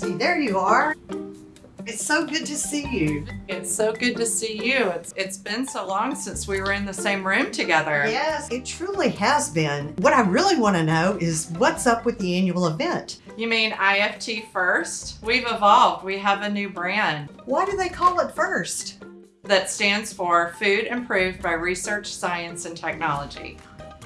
you are. It's so good to see you. It's so good to see you. It's it's been so long since we were in the same room together. Yes, it truly has been. What I really want to know is what's up with the annual event? You mean IFT first? We've evolved. We have a new brand Why do they call it first? that stands for Food Improved by Research, Science, and Technology.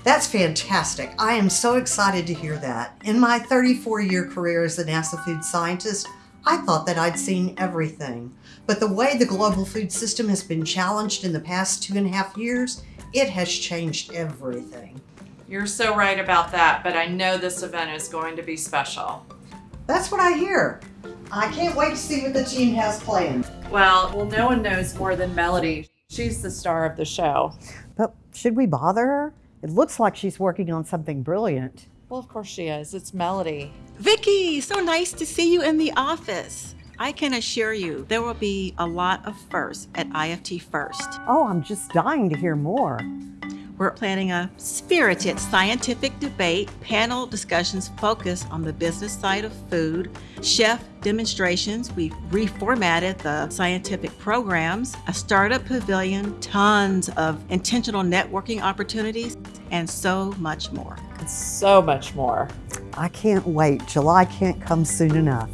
That's fantastic. I am so excited to hear that. In my 34 year career as a NASA food scientist, I thought that I'd seen everything. But the way the global food system has been challenged in the past two and a half years, it has changed everything. You're so right about that, but I know this event is going to be special. That's what I hear. I can't wait to see what the team has planned. Well, well, no one knows more than Melody. She's the star of the show. But should we bother her? It looks like she's working on something brilliant. Well, of course she is. It's Melody. Vicky, so nice to see you in the office. I can assure you there will be a lot of firsts at IFT First. Oh, I'm just dying to hear more. We're planning a spirited scientific debate, panel discussions focused on the business side of food, chef demonstrations. We've reformatted the scientific programs, a startup pavilion, tons of intentional networking opportunities, and so much more. So much more. I can't wait. July can't come soon enough.